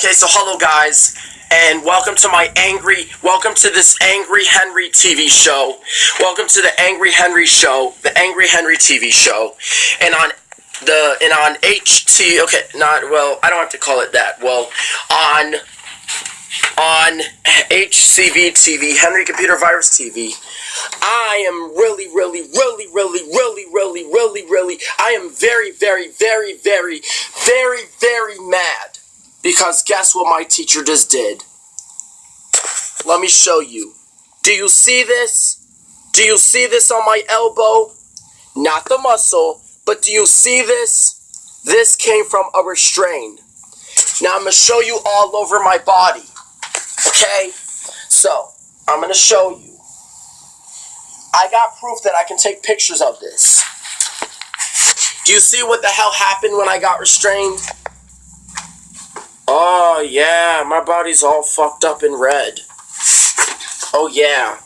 Okay, so hello guys, and welcome to my angry, welcome to this Angry Henry TV show. Welcome to the Angry Henry show, the Angry Henry TV show, and on the and on HT. Okay, not well. I don't have to call it that. Well, on on HCV TV, Henry Computer Virus TV. I am really, really, really, really, really, really, really, really. I am very, very, very, very, very, very mad because guess what my teacher just did? Let me show you. Do you see this? Do you see this on my elbow? Not the muscle, but do you see this? This came from a restraint. Now I'm going to show you all over my body. Okay? So, I'm going to show you. I got proof that I can take pictures of this. Do you see what the hell happened when I got restrained? Oh, yeah, my body's all fucked up in red. Oh, yeah.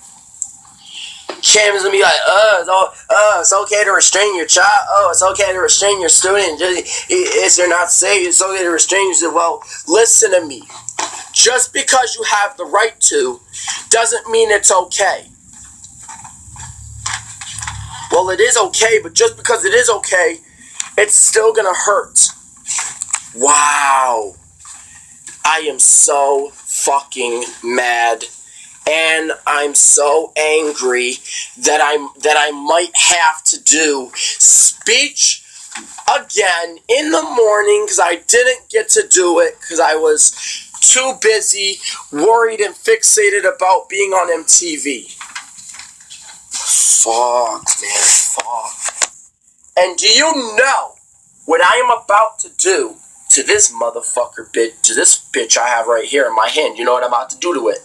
Cam's gonna be like, oh, it's, oh, it's okay to restrain your child. Oh, it's okay to restrain your student. Is they're not safe, it's okay to restrain you. Well, listen to me. Just because you have the right to doesn't mean it's okay. Well, it is okay, but just because it is okay, it's still gonna hurt. Wow. I am so fucking mad and I'm so angry that I'm that I might have to do speech again in the morning because I didn't get to do it because I was too busy, worried and fixated about being on MTV. Fuck, man, fuck. And do you know what I am about to do to this motherfucker bitch, to this bitch I have right here in my hand? You know what I'm about to do to it?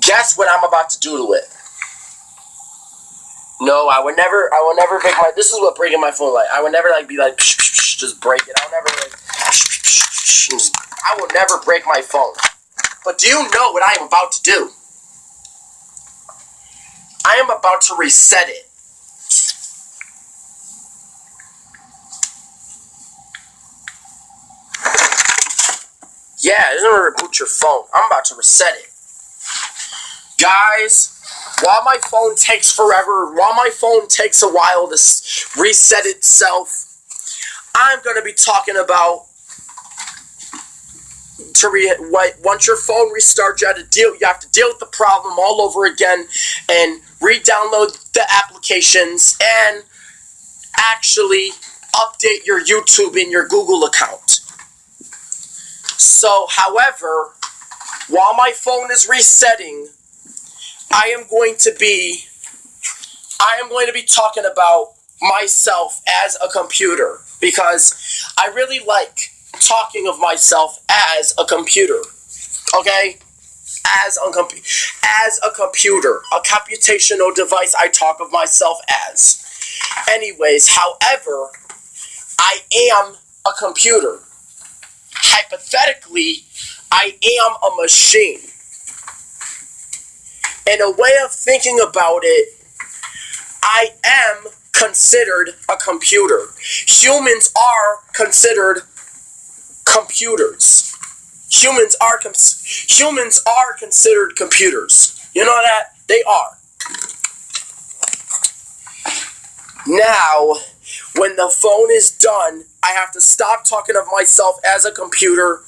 Guess what I'm about to do to it? No, I would never. I would never break my. This is what breaking my phone like. I would never like be like psh, psh, psh, just break it. I'll never like. I will never break my phone. But do you know what I am about to do? I am about to reset it. Yeah, it's doesn't reboot your phone. I'm about to reset it. Guys, while my phone takes forever, while my phone takes a while to reset itself, I'm to be talking about to re what once your phone restarts, you have to deal you have to deal with the problem all over again and re-download the applications and actually update your YouTube and your Google account. So, however, while my phone is resetting, I am going to be I am going to be talking about myself as a computer because I really like talking of myself as a computer. Okay? As a computer, as a computer, a computational device I talk of myself as. Anyways, however, I am a computer. Hypothetically, I am a machine. In a way of thinking about it, I am considered a computer. Humans are considered computers. Humans are humans are considered computers. You know that they are. Now, when the phone is done, I have to stop talking of myself as a computer,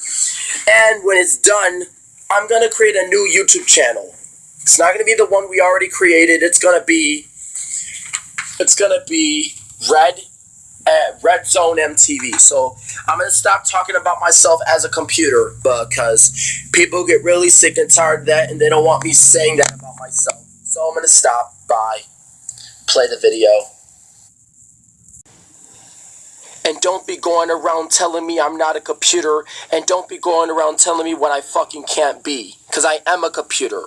and when it's done, I'm gonna create a new YouTube channel. It's not going to be the one we already created. It's going to be it's going to be Red uh, Red Zone MTV. So I'm going to stop talking about myself as a computer because people get really sick and tired of that and they don't want me saying that about myself. So I'm going to stop. Bye. Play the video. And don't be going around telling me I'm not a computer. And don't be going around telling me what I fucking can't be. Because I am a computer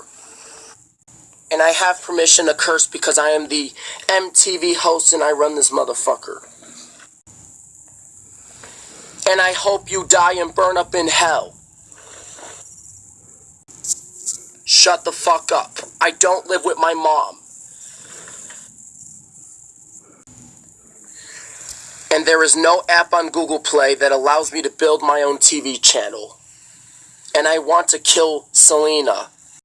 and I have permission to curse because I am the MTV host and I run this motherfucker. And I hope you die and burn up in hell. Shut the fuck up. I don't live with my mom. And there is no app on Google Play that allows me to build my own TV channel. and I want to kill Selena.